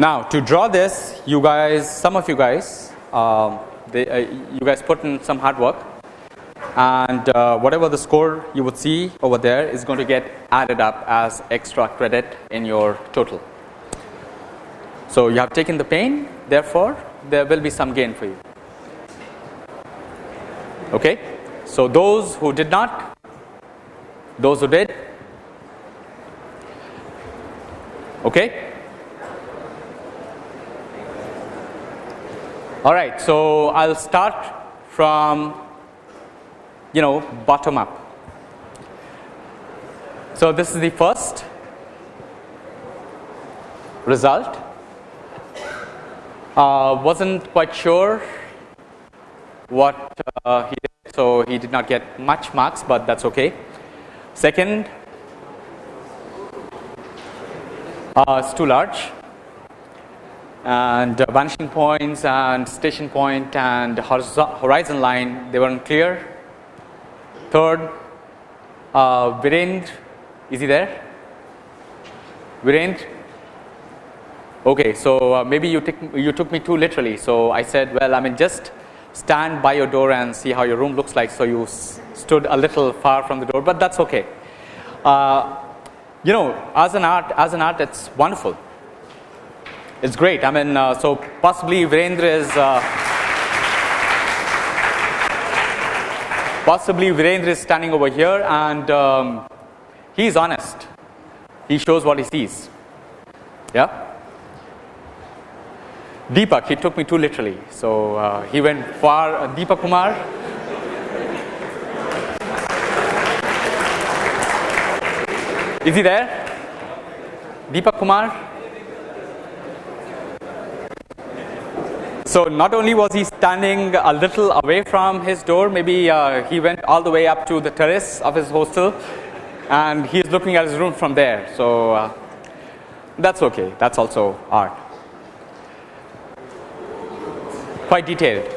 Now to draw this you guys some of you guys uh, they, uh, you guys put in some hard work and uh, whatever the score you would see over there is going to get added up as extra credit in your total. So you have taken the pain therefore there will be some gain for you. Okay. So those who did not, those who did, okay. All right. So I'll start from you know bottom up. So this is the first result uh, wasn't quite sure what uh, he did, so he did not get much marks, but that's okay. Second, uh, it's too large, and uh, vanishing points and station point and horizon line they weren't clear. Third, uh, Virendra, is he there? Virendra, Okay, so uh, maybe you took you took me too literally. So I said, well, I mean, just stand by your door and see how your room looks like. So you stood a little far from the door, but that's okay. Uh, you know, as an art, as an art, it's wonderful. It's great. I mean, uh, so possibly Virendra is. Uh, possibly Virendra is standing over here and um, he's honest. He shows what he sees. Yeah. Deepak, he took me too literally. So uh, he went far. Uh, Deepak Kumar. Is he there? Deepak Kumar? So not only was he standing a little away from his door, maybe uh, he went all the way up to the terrace of his hostel and he is looking at his room from there. So uh, that's okay. That's also art quite detailed.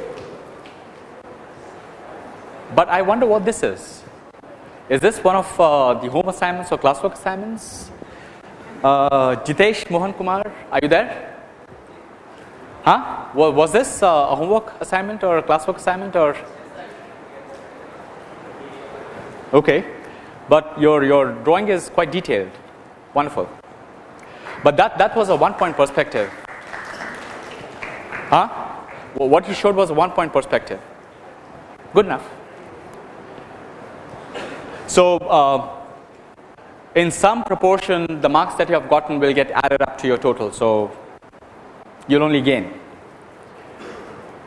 But I wonder what this is. Is this one of uh, the home assignments or classwork assignments? Uh, Jitesh Mohan Kumar, are you there? Huh? Was this uh, a homework assignment or a classwork assignment or? Okay, but your your drawing is quite detailed, wonderful. But that that was a one point perspective. Huh? Well, what you showed was a one point perspective. Good enough. So, uh, in some proportion the marks that you have gotten will get added up to your total. So, you will only gain.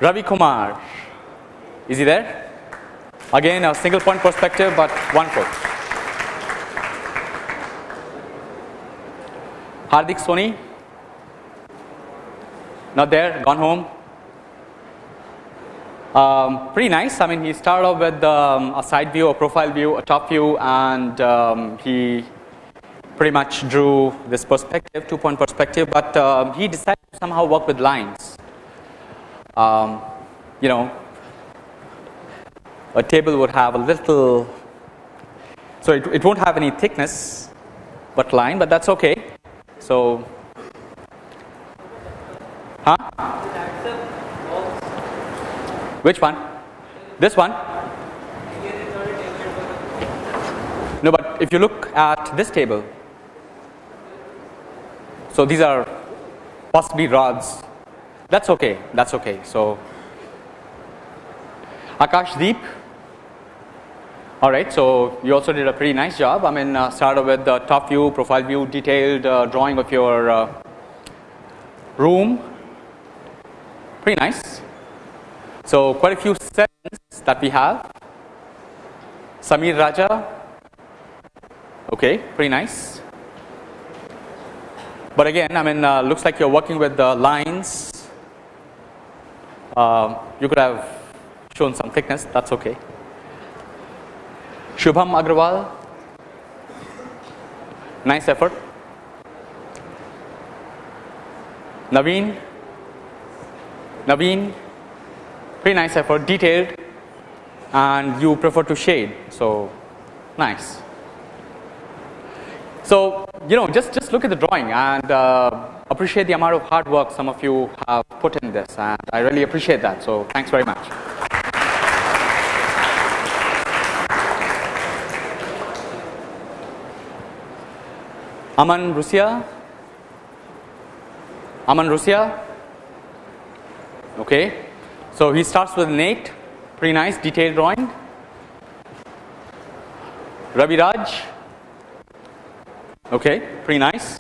Ravi Kumar, is he there? Again a single point perspective, but one point. Hardik Soni, not there, gone home. Um, pretty nice. I mean, he started off with um, a side view, a profile view, a top view, and um, he pretty much drew this perspective, two point perspective, but uh, he decided to somehow work with lines. Um, you know, a table would have a little, so it, it won't have any thickness, but line, but that's okay. So, huh? Which one? This one? No, but if you look at this table, so these are possibly rods. That's okay. That's okay. So Akash Deep. All right. So you also did a pretty nice job. I mean, uh, started with the top view, profile view, detailed uh, drawing of your uh, room. Pretty nice. So quite a few sessions that we have. Samir Raja, okay, pretty nice. But again, I mean, uh, looks like you're working with the lines. Uh, you could have shown some thickness, that's okay. Shubham Agrawal, nice effort. Naveen, Naveen, pretty nice effort detailed and you prefer to shade so nice. So you know, just, just look at the drawing and uh, appreciate the amount of hard work some of you have put in this and I really appreciate that. So thanks very much. Aman Rusia. Aman Rusia. Okay. So he starts with Nate. Pretty nice detailed drawing. Ravi Raj. Okay, pretty nice.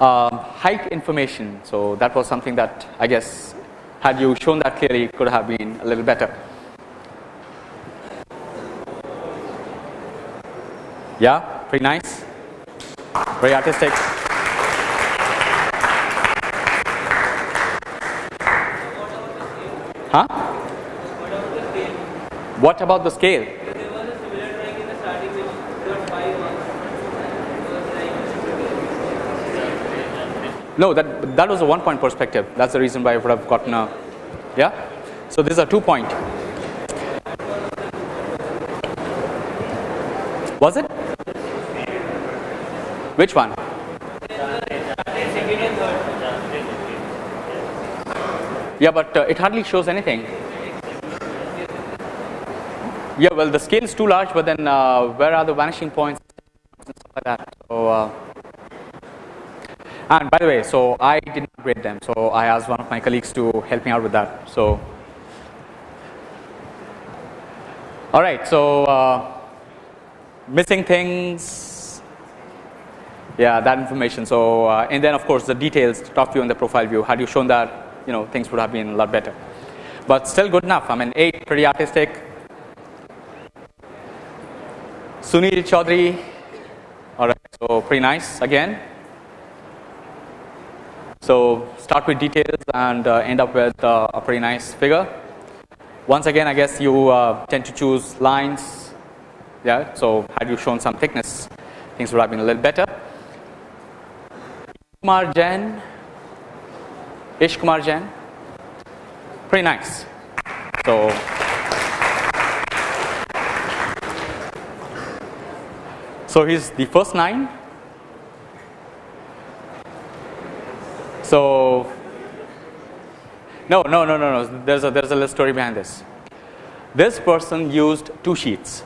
Um, height information. So that was something that I guess had you shown that clearly it could have been a little better. Yeah, pretty nice. Very artistic. Huh? What about the scale? No, that that was a one point perspective. That's the reason why I would have gotten a yeah. So this is a two point. Was it? Which one? Yeah, but uh, it hardly shows anything. Yeah, well, the scale is too large, but then uh, where are the vanishing points and stuff like that? So, uh, and by the way, so I did not grade them, so I asked one of my colleagues to help me out with that. So, all right, so uh, missing things, yeah, that information. So, uh, and then of course the details, top view and the profile view. Had you shown that, you know, things would have been a lot better. But still good enough. I mean, eight, pretty artistic. Sunil Chaudhary, all right, so pretty nice again. So start with details and uh, end up with uh, a pretty nice figure. Once again, I guess you uh, tend to choose lines. Yeah. So had you shown some thickness, things would have been a little better. Kumar Jain, Ish Kumar Jain, pretty nice. So. So he's the first nine So, no, no, no, no, no. There's a there's a little story behind this. This person used two sheets.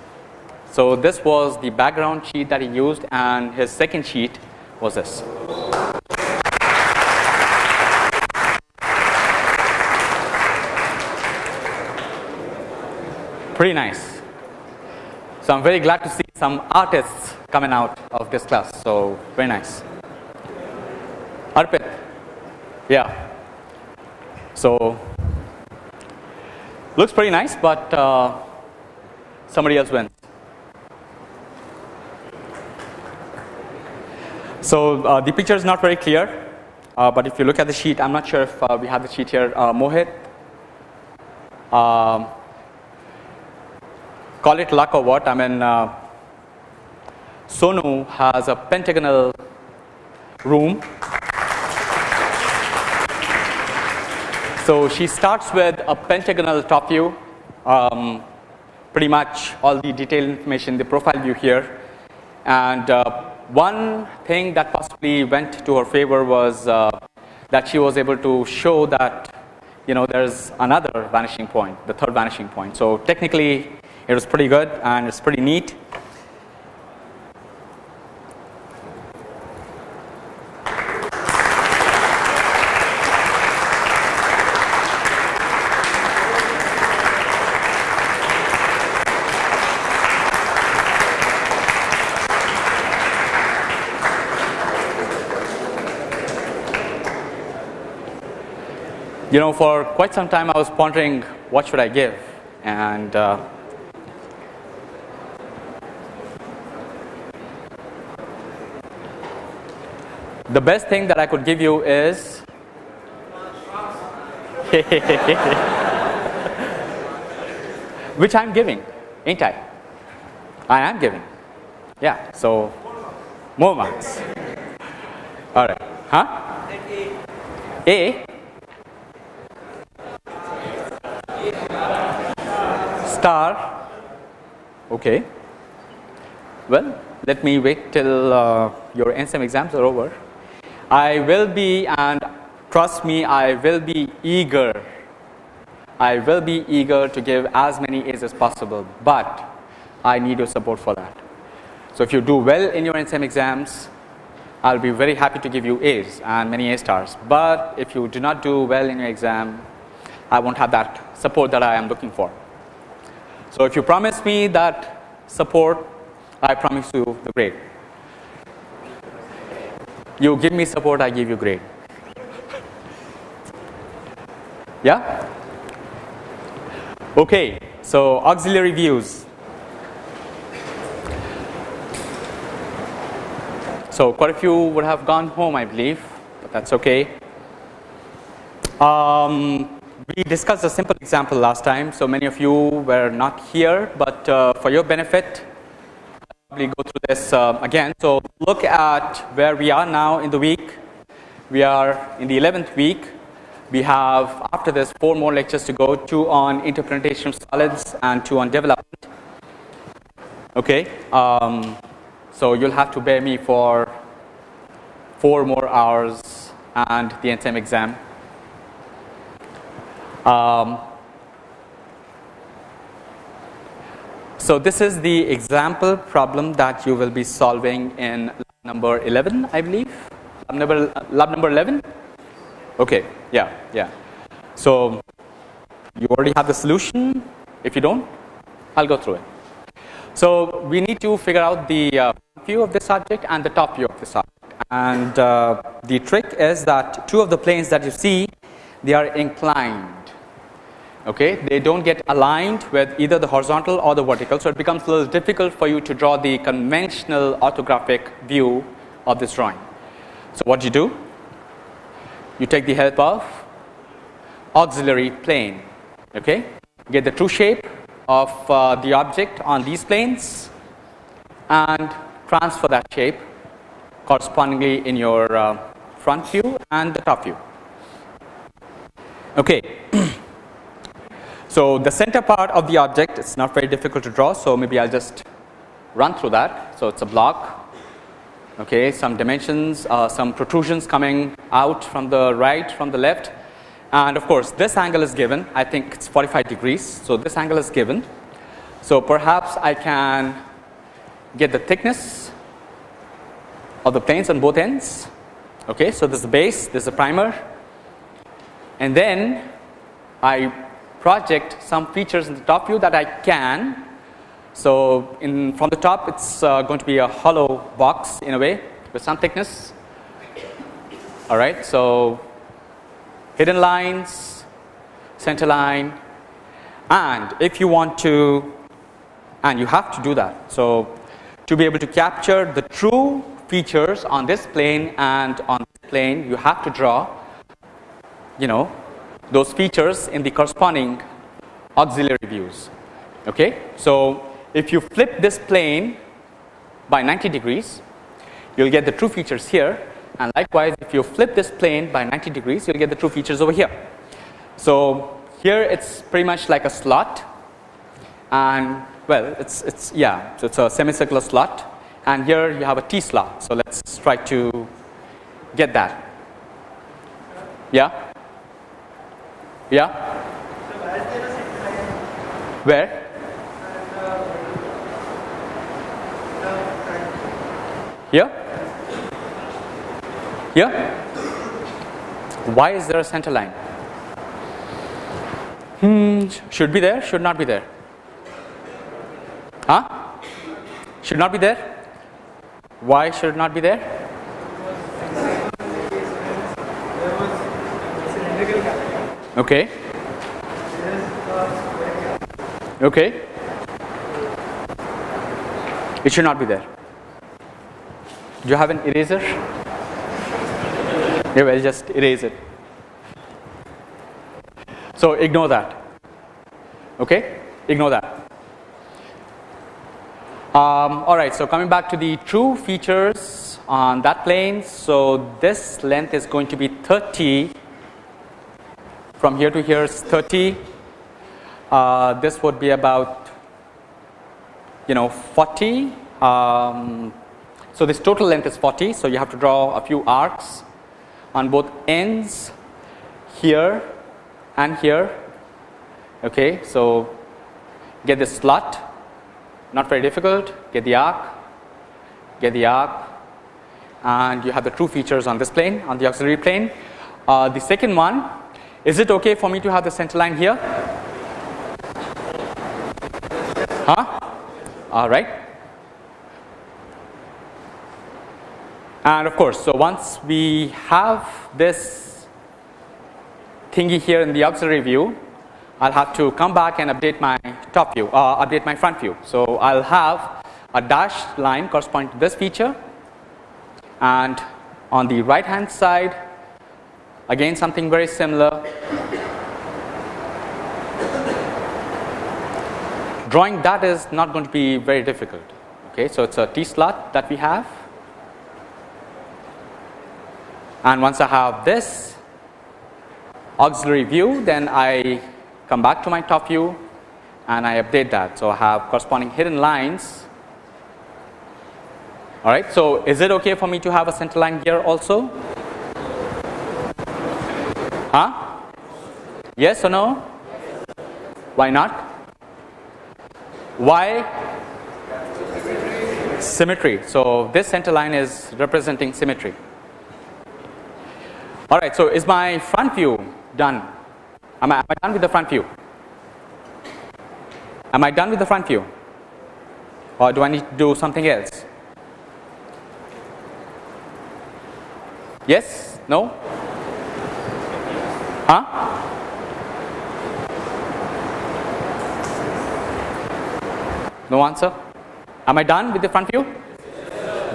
So this was the background sheet that he used, and his second sheet was this. Pretty nice. So I'm very glad to see some artists coming out of this class. So very nice. Arpit. Yeah. So looks pretty nice, but uh, somebody else wins. So uh, the picture is not very clear, uh, but if you look at the sheet, I'm not sure if uh, we have the sheet here. Uh, Mohit, um, call it luck or what? I mean, uh, Sonu has a pentagonal room So she starts with a pentagonal top view, um, pretty much all the detailed information, the profile view here. And uh, one thing that possibly went to her favor was uh, that she was able to show that you know there's another vanishing point, the third vanishing point. So technically it was pretty good and it's pretty neat. You know for quite some time I was pondering what should I give? And uh, the best thing that I could give you is which I'm giving ain't I? I am giving. Yeah so more marks. Alright huh? A star okay well, let me wait till uh, your end sem exams are over. I will be, and trust me, I will be eager. I will be eager to give as many A's as possible, but I need your support for that. So if you do well in your end sem exams, I'll be very happy to give you A's and many A stars. But if you do not do well in your exam, I won't have that support that I am looking for. So if you promise me that support, I promise you the grade. You give me support, I give you grade. Yeah? Okay, so auxiliary views. So quite a few would have gone home, I believe, but that's okay. Um, we discussed a simple example last time, so many of you were not here, but uh, for your benefit, I'll probably go through this uh, again. So look at where we are now in the week. We are in the 11th week. We have after this four more lectures to go, two on interpretation of solids and two on development. Okay. Um, so you'll have to bear me for four more hours and the end sem exam. Um, so this is the example problem that you will be solving in lab number 11, I believe. Lab number, lab number 11? Okay, yeah, yeah. So you already have the solution. If you don't, I'll go through it. So we need to figure out the uh, view of this object and the top view of this object. And uh, the trick is that two of the planes that you see, they are inclined. Okay, they don't get aligned with either the horizontal or the vertical, so it becomes a little difficult for you to draw the conventional orthographic view of this drawing. So what do you do? You take the help of auxiliary plane. Okay, get the true shape of uh, the object on these planes and transfer that shape correspondingly in your uh, front view and the top view. Okay. so the center part of the object is not very difficult to draw, so maybe I'll just run through that. So it's a block, okay, some dimensions, uh, some protrusions coming out from the right, from the left, and of course this angle is given. I think it's 45 degrees so this angle is given. So perhaps I can get the thickness of the planes on both ends okay? So this is the base this is the primer. And then I project some features in the top view that I can so in from the top it's uh, going to be a hollow box in a way with some thickness all right so hidden lines, center line and if you want to and you have to do that. So, to be able to capture the true features on this plane and on this plane you have to draw you know those features in the corresponding auxiliary views. Okay? So, if you flip this plane by 90 degrees you will get the true features here and likewise if you flip this plane by 90 degrees you'll get the true features over here. So here it's pretty much like a slot and well it's it's yeah so it's a semicircular slot and here you have a T slot so let's try to get that yeah yeah where here here? Why is there a center line? Hmm, should be there, should not be there. Huh? Should not be there? Why should not be there? Okay. Okay. It should not be there. Do you have an eraser? Yeah, well, just erase it. So ignore that. Okay, ignore that. Um, all right. So coming back to the true features on that plane. So this length is going to be 30. From here to here is 30. Uh, this would be about you know 40 Um, so this total length is 40. So you have to draw a few arcs on both ends here and here. Okay, so get the slot, not very difficult. Get the arc, get the arc, and you have the true features on this plane, on the auxiliary plane. Uh, the second one, is it okay for me to have the center line here? Huh? All right. And of course, so once we have this thingy here in the auxiliary view, I'll have to come back and update my top view, uh, update my front view. So I'll have a dashed line corresponding to this feature and on the right hand side again something very similar drawing that is not going to be very difficult okay so it's a T slot that we have and once I have this auxiliary view then I come back to my top view and I update that so I have corresponding hidden lines all right. So, is it okay for me to have a center line here also? Huh? Yes or no? Why not? Why? Symmetry. So, this center line is representing symmetry. All right. So, is my front view done? Am I, am I done with the front view? Am I done with the front view? Or do I need to do something else? Yes? No? Huh? No answer? Am I done with the front view?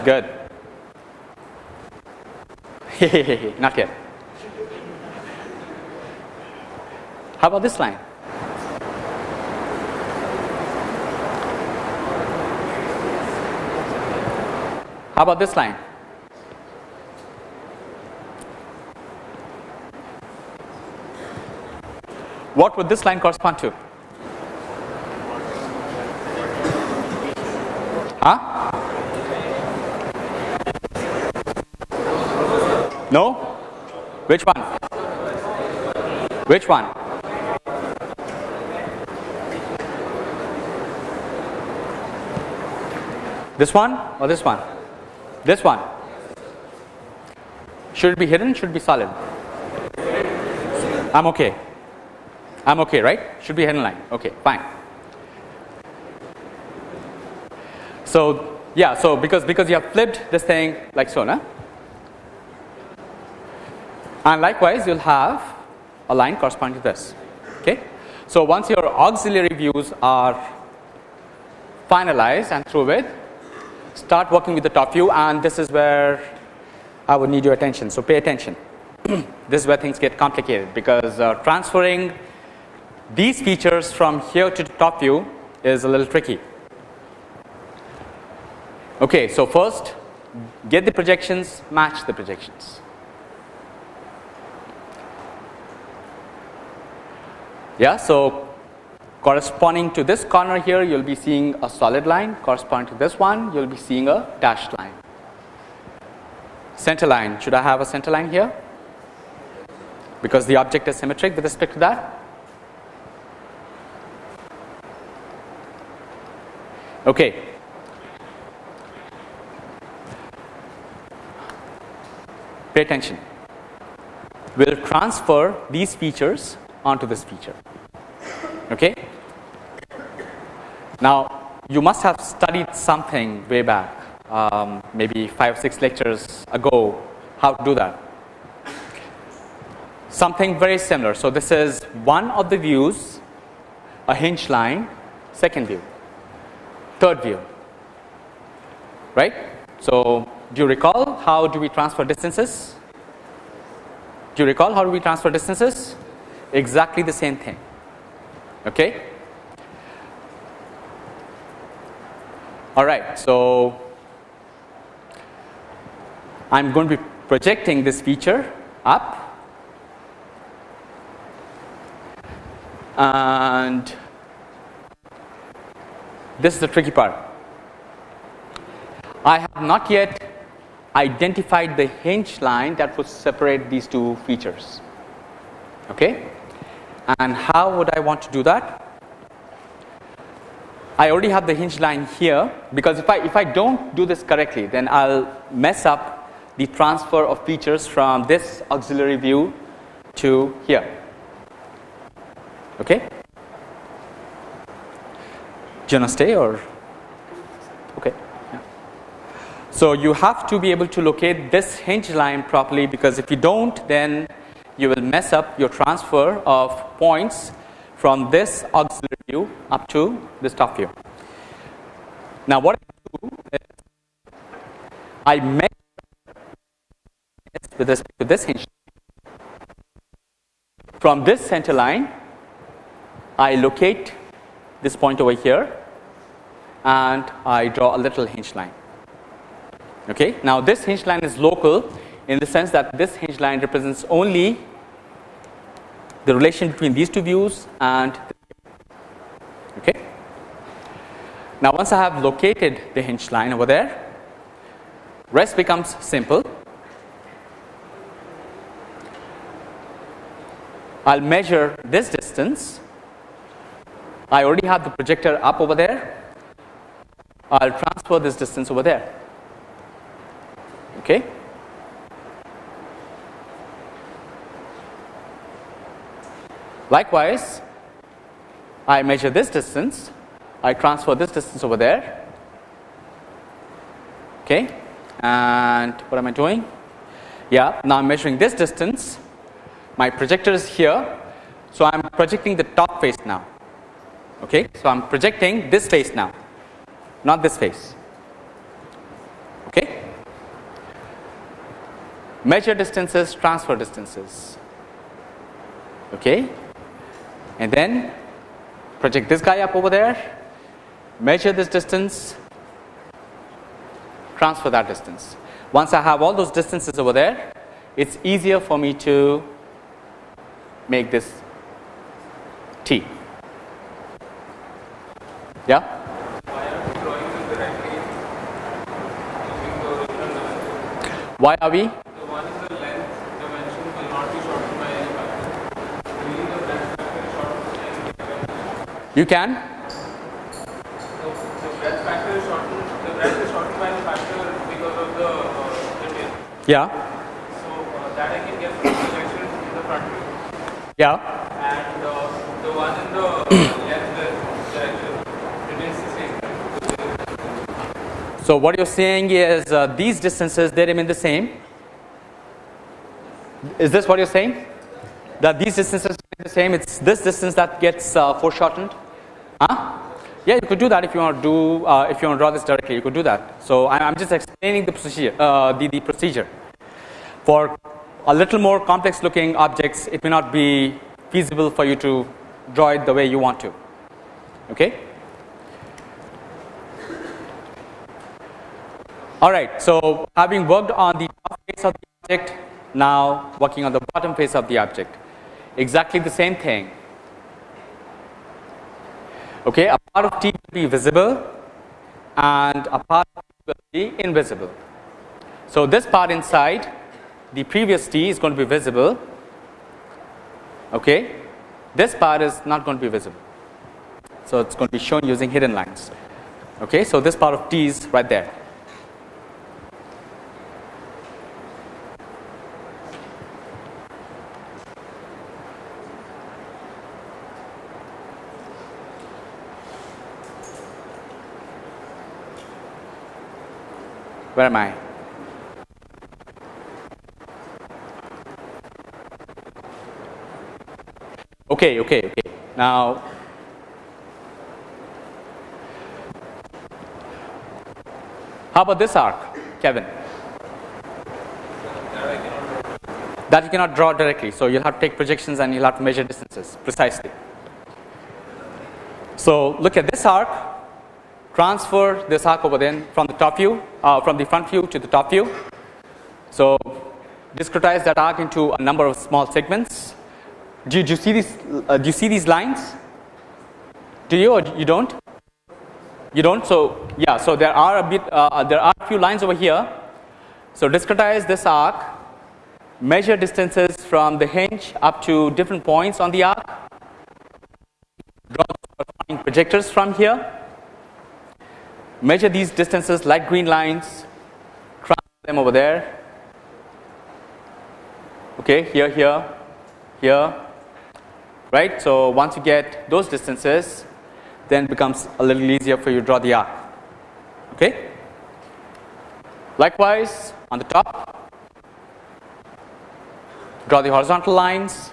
Good. Not yet. How about this line? How about this line? What would this line correspond to? Huh? No? Which one? Which one? This one or this one? This one. Should it be hidden? Should it be solid? I'm okay. I'm okay, right? Should be hidden line. Okay, fine. So yeah, so because because you have flipped this thing like so, na? And likewise, you'll have a line corresponding to this. Okay. So once your auxiliary views are finalized and through with, start working with the top view, and this is where I would need your attention. So pay attention. this is where things get complicated because uh, transferring these features from here to the top view is a little tricky. Okay, so first get the projections, match the projections. Yeah, so corresponding to this corner here, you'll be seeing a solid line. Corresponding to this one, you'll be seeing a dashed line. Center line, should I have a center line here? Because the object is symmetric with respect to that. Okay. Pay attention. We'll transfer these features onto this feature. Okay. Now, you must have studied something way back, um, maybe five, six lectures ago, how to do that. Something very similar. So, this is one of the views, a hinge line, second view third view, right. So, do you recall how do we transfer distances? Do you recall how do we transfer distances? Exactly the same thing. Okay. All right. So, I am going to be projecting this feature up and this is the tricky part. I have not yet identified the hinge line that would separate these two features. Okay? And how would I want to do that? I already have the hinge line here because if I if I don't do this correctly then I'll mess up the transfer of features from this auxiliary view to here. Okay? You want to stay or? Okay. So you have to be able to locate this hinge line properly because if you don't then you will mess up your transfer of points from this auxiliary view up to this top view. Now what I do is I measure with respect to this hinge from this center line I locate this point over here and I draw a little hinge line. Okay. Now this hinge line is local in the sense that this hinge line represents only the relation between these two views and okay. Now once I have located the hinge line over there rest becomes simple. I'll measure this distance I already have the projector up over there. I'll transfer this distance over there. Okay? Likewise, I measure this distance, I transfer this distance over there, okay, and what am I doing? Yeah, now I'm measuring this distance, my projector is here, so I'm projecting the top face now, okay, so I'm projecting this face now, not this face, okay. Measure distances, transfer distances, okay and then project this guy up over there, measure this distance, transfer that distance. Once I have all those distances over there, it's easier for me to make this T. Yeah? Why are we? You can. So, the breadth factor is shortened. The breadth is shortened by the factor because of the uh, Yeah. So uh, that I can get from the in the front view. Yeah. And uh, the one in the left direction remains the same. So what you're saying is uh, these distances they remain the same. Is this what you're saying? That these distances remain the same. It's this distance that gets uh, foreshortened. Huh? Yeah, you could do that if you want to do uh, if you want to draw this directly. You could do that. So I, am just explaining the procedure. Uh, the the procedure for a little more complex looking objects. It may not be feasible for you to draw it the way you want to. Okay. All right. So having worked on the top face of the object, now working on the bottom face of the object. Exactly the same thing okay a part of T will be visible and a part will be invisible. So this part inside the previous T is going to be visible okay this part is not going to be visible. So it's going to be shown using hidden lines okay so this part of T is right there Where am I? Okay, okay, okay. Now, how about this arc, Kevin? That you cannot draw directly. So, you'll have to take projections and you'll have to measure distances precisely. So, look at this arc transfer this arc over then from the top view uh, from the front view to the top view. So, discretize that arc into a number of small segments. Do you, do you see these uh, do you see these lines? Do you or you don't? You don't? So, yeah, so there are a bit, uh, there are a few lines over here. So, discretize this arc, measure distances from the hinge up to different points on the arc, draw projectors from here, measure these distances like green lines, transfer them over there, okay, here, here, here, right. So, once you get those distances, then becomes a little easier for you to draw the arc. Okay. Likewise, on the top, draw the horizontal lines.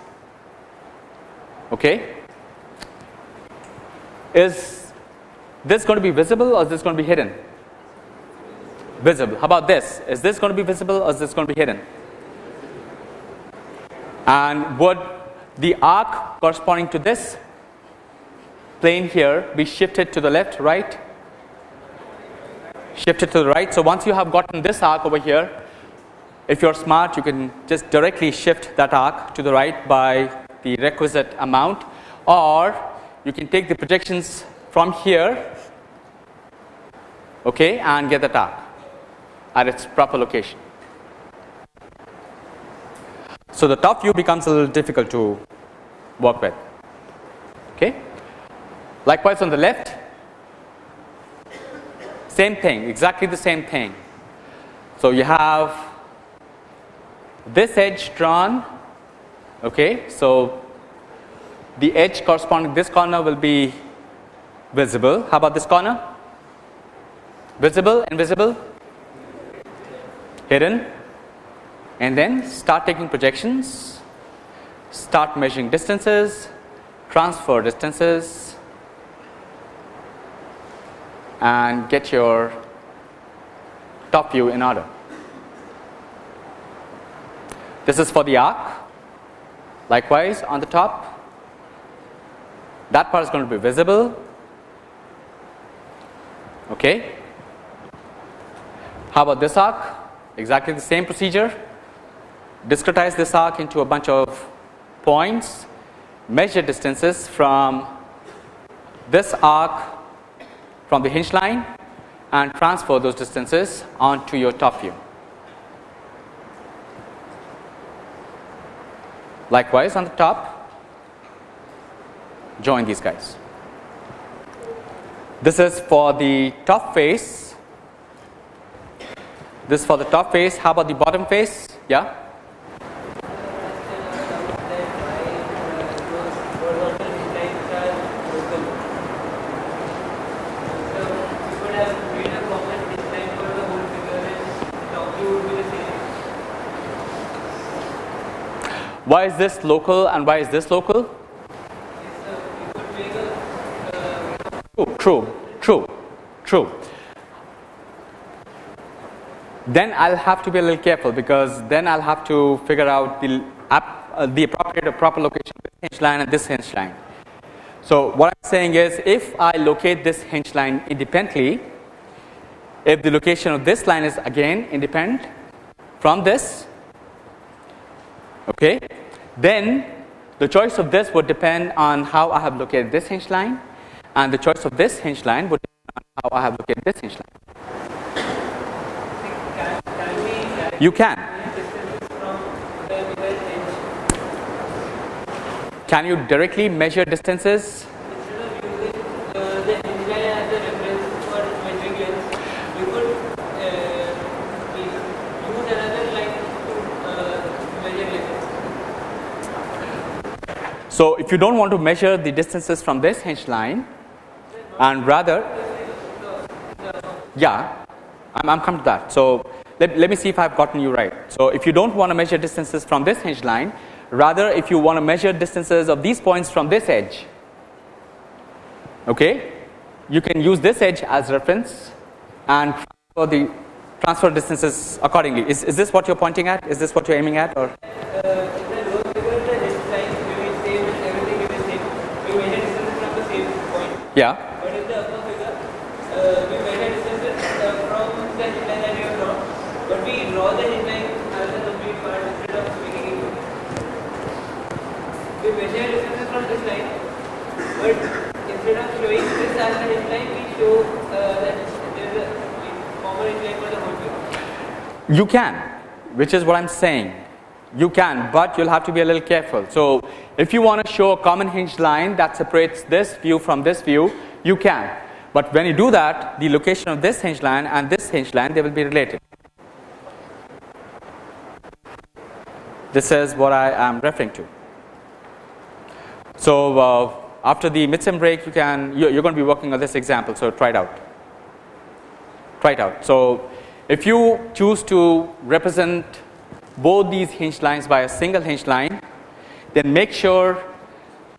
Okay. Is this going to be visible or is this going to be hidden? Visible. How about this? Is this going to be visible or is this going to be hidden? And would the arc corresponding to this plane here be shifted to the left, right? Shifted to the right. So, once you have gotten this arc over here, if you're smart, you can just directly shift that arc to the right by the requisite amount, or you can take the projections from here okay, and get the arc at its proper location. So, the top view becomes a little difficult to work with. Okay. Likewise on the left, same thing, exactly the same thing. So, you have this edge drawn, okay. So, the edge corresponding this corner will be visible. How about this corner? Visible, invisible, hidden and then start taking projections, start measuring distances, transfer distances and get your top view in order. This is for the arc. Likewise, on the top, that part is going to be visible. Okay. How about this arc? Exactly the same procedure. Discretize this arc into a bunch of points, measure distances from this arc from the hinge line and transfer those distances onto your top view. Likewise, on the top, join these guys. This is for the top face. This for the top face. How about the bottom face? Yeah. Why is this local and why is this local? True, true, true. Then I'll have to be a little careful because then I'll have to figure out the, uh, the appropriate or proper location of this hinge line and this hinge line. So what I'm saying is if I locate this hinge line independently, if the location of this line is again independent from this, okay, then the choice of this would depend on how I have located this hinge line and the choice of this hinge line would on how I have located this hinge line. You can. Can you directly measure distances? So, if you do not want to measure the distances from this hinge line and rather yeah I am coming to that. So, let, let me see if I have gotten you right. So, if you do not want to measure distances from this hinge line rather if you want to measure distances of these points from this edge okay, you can use this edge as reference and transfer the transfer distances accordingly. Is, is this what you are pointing at? Is this what you are aiming at or? Yeah. But in the upper figure, uh, we measure distances uh, from the hinge that we have drawn, but we draw the hinge as a complete part instead of making it. We measure distances from this line, but instead of showing this as a hinge we show uh, that there is a former incline for the whole view? You can, which is what I'm saying. You can, but you'll have to be a little careful. So, if you want to show a common hinge line that separates this view from this view, you can. But when you do that, the location of this hinge line and this hinge line, they will be related. This is what I am referring to. So, uh, after the mid-sem break, you can you're, you're going to be working on this example. So, try it out. Try it out. So, if you choose to represent both these hinge lines by a single hinge line, then make sure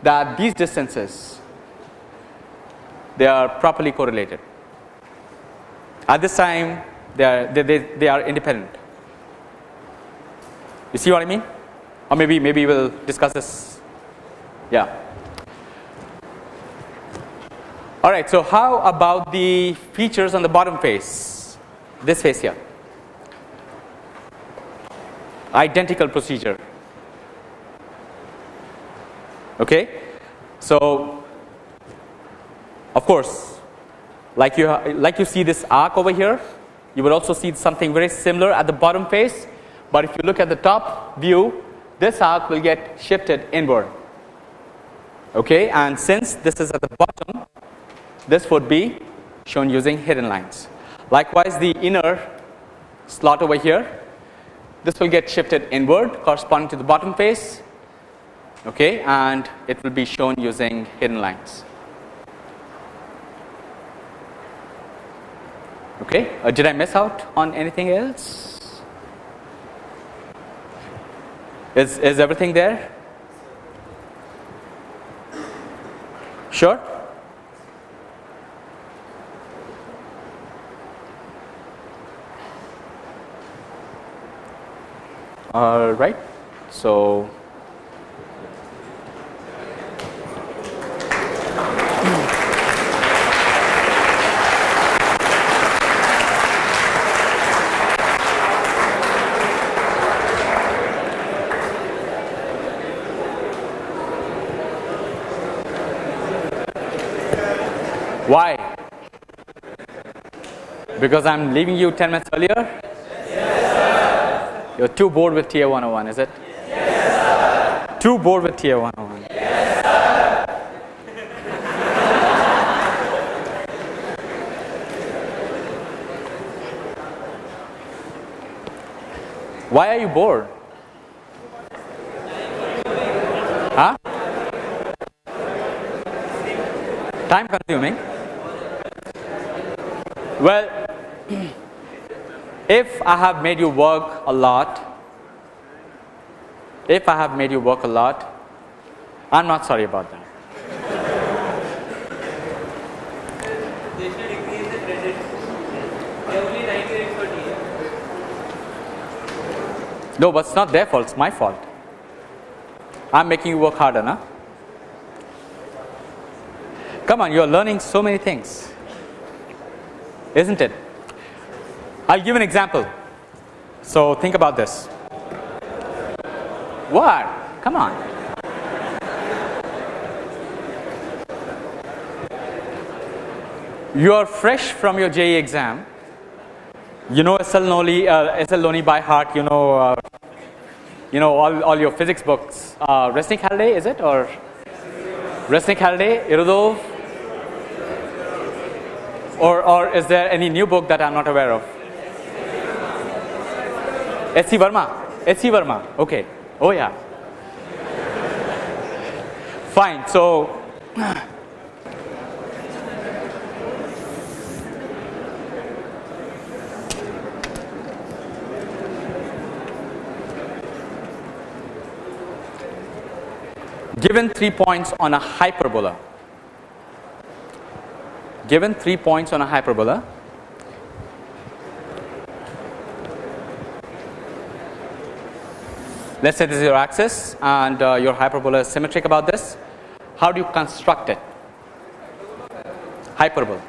that these distances they are properly correlated. At this time, they are, they, they, they are independent. You see what I mean? Or maybe maybe we'll discuss this. Yeah. All right. So how about the features on the bottom face? This face here. Identical procedure. Okay. So of course, like you like you see this arc over here, you will also see something very similar at the bottom face. But if you look at the top view, this arc will get shifted inward. Okay, and since this is at the bottom, this would be shown using hidden lines. Likewise, the inner slot over here, this will get shifted inward corresponding to the bottom face. Okay, and it will be shown using hidden lines. Okay, uh, did I miss out on anything else? Is, is everything there? Sure? All right. So, Why? Because I'm leaving you 10 minutes earlier? You're too bored with TA 101, is it? Yes, sir. Too bored with TA 101. Yes, Why are you bored? Huh? Time consuming? Well, if I have made you work a lot, if I have made you work a lot, I'm not sorry about that. They should increase the credit. They are only 90 rates for TA. No, but it's not their fault, it's my fault. I'm making you work harder, na? Come on, you're learning so many things, isn't it? I'll give an example. So think about this. What? Come on. You are fresh from your JEE exam. You know SL Noli, uh, S.L. Loney by heart. You know, uh, you know all, all your physics books. Uh, Resnick Halliday, is it or Resnick Halliday, Irodov, or or is there any new book that I'm not aware of? S.C. Verma. S.C. Verma. Okay. Oh yeah. Fine. So. Given three points on a hyperbola, given three points on a hyperbola, let's say this is your axis and uh, your hyperbola is symmetric about this. How do you construct it? Hyperbola.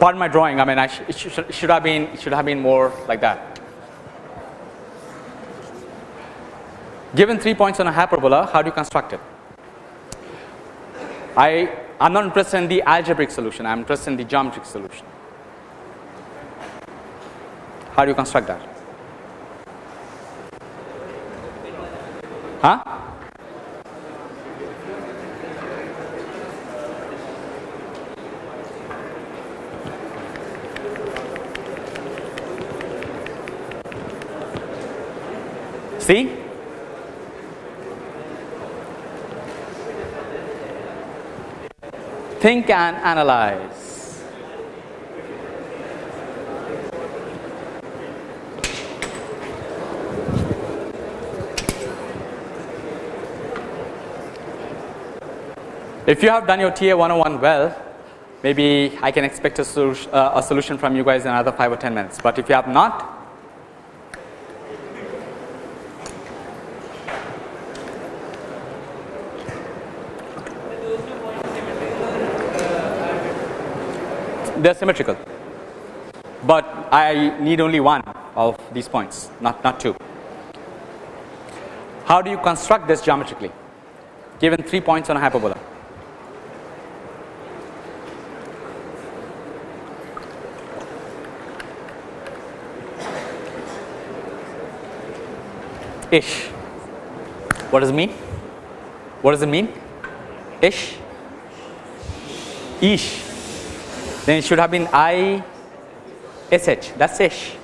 Pardon my drawing. I mean, I sh it should, should have been should have been more like that. Given three points on a hyperbola, how do you construct it? I I'm not interested in the algebraic solution, I'm interested in the geometric solution. How do you construct that? Huh? See? Think and analyze. If you have done your TA 101 well, maybe I can expect a, uh, a solution from you guys in another 5 or 10 minutes. But if you have not, they are symmetrical. But I need only one of these points, not, not two. How do you construct this geometrically? Given three points on a hyperbola. Ish. What does it mean? What does it mean? Ish. Ish. Then it should have been I S H. That's ish.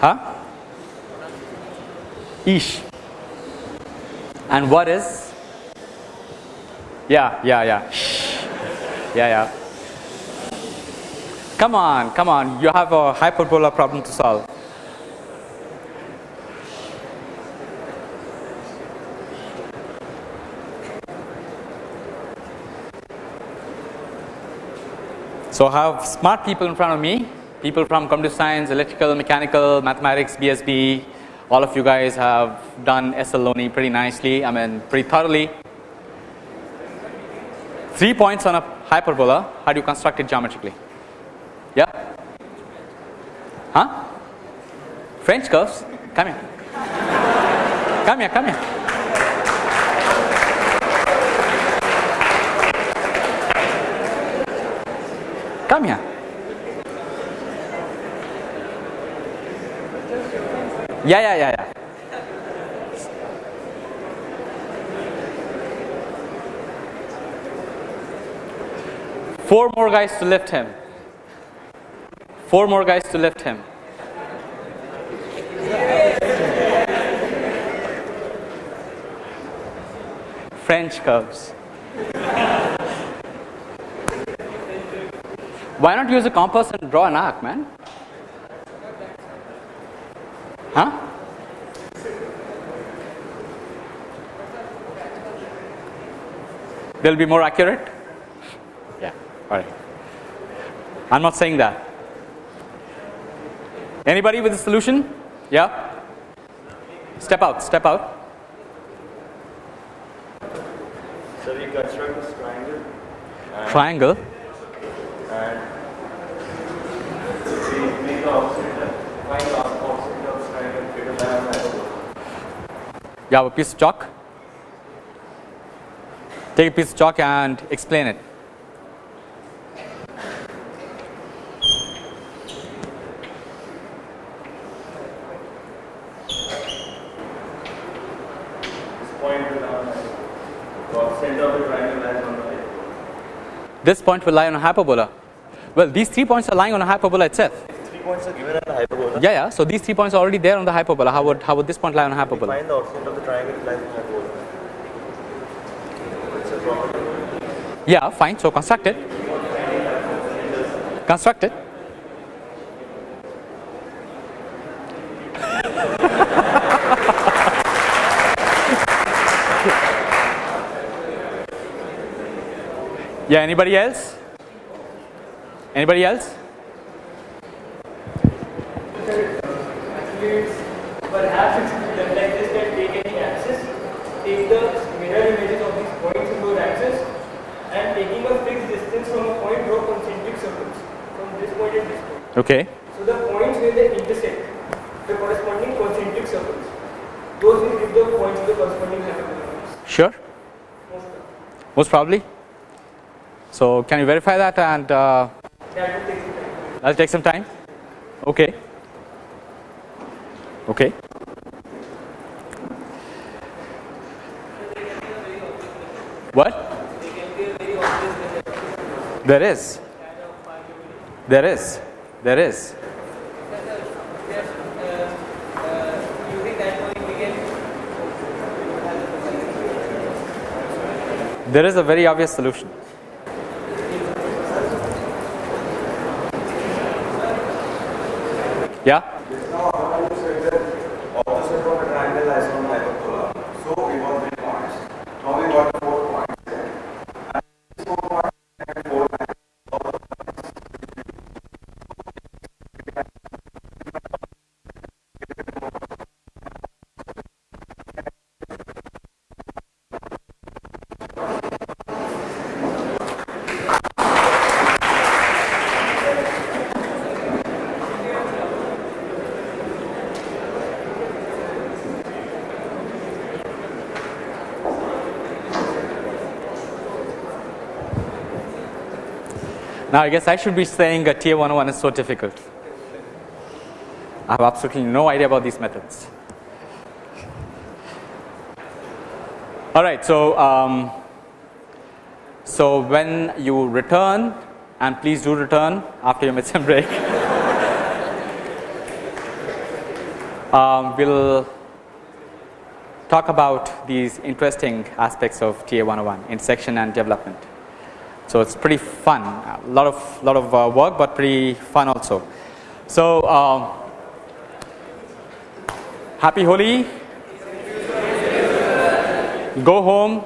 Huh? Ish. And what is? Yeah, yeah, yeah. Shh. Yeah, yeah. Come on, come on. You have a hyperbola problem to solve. So I have smart people in front of me, people from computer science, electrical, mechanical, mathematics, BSB. All of you guys have done S.L. Loney pretty nicely, I mean pretty thoroughly. Three points on a hyperbola, how do you construct it geometrically? Yeah? Huh? French curves? Come here. Come here, come here. Come here. Yeah, yeah, yeah, yeah. Four more guys to lift him. Four more guys to lift him. French curves. Why not use a compass and draw an arc, man? Huh? They'll be more accurate? Yeah, alright. I'm not saying that. Anybody with a solution? Yeah? Step out, step out. So we construct this triangle Triangle. and we make the opposite, find the opposite of this triangle greater than hyperbola. You have a piece of chalk. Take a piece of chalk and explain it. This point will lie on a hyperbola. Well, these three points are lying on a hyperbola itself. Points are given at the hyperbola. Yeah, yeah. So these three points are already there on the hyperbola. How would how would this point lie on a hyperbola? find the of the triangle lies on the hyperbola. It's a property. Yeah, fine. So construct it. Construct it. yeah. Anybody else? Anybody else? Actually, perhaps it's done like this that take any axis, take the mirror images of these points in those axes, and taking a fixed distance from a point, draw concentric circles from this point and this point. Okay. So the they the corresponding concentric circles, those will give the points to the corresponding hyperbolas. Sure. Most of most probably. So, can you verify that and uh, that'll take some time. Okay. Okay. What? There is. There is. There is. There is a very obvious solution. Yeah? opposite from a triangle as on hyperbola. So we got three points. Now we got four points there. And these four points and four points. Now, I guess I should be saying a TA 101 is so difficult. I have absolutely no idea about these methods. All right, so um, so when you return, and please do return after your midsem break, um, we'll talk about these interesting aspects of TA 101 intersection and development. So it's pretty fun, a lot of lot of uh, work, but pretty fun also. So um, happy Holi. Go home,